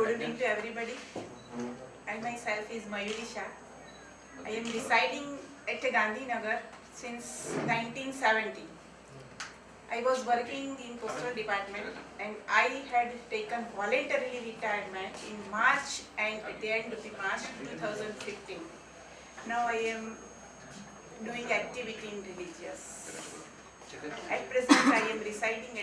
Good evening to everybody. I myself is Mayuri Shah. I am residing at Gandhinagar since 1970. I was working in postal department and I had taken voluntarily retirement in March and at the end of the March 2015. Now I am doing activity in religious. At present I am residing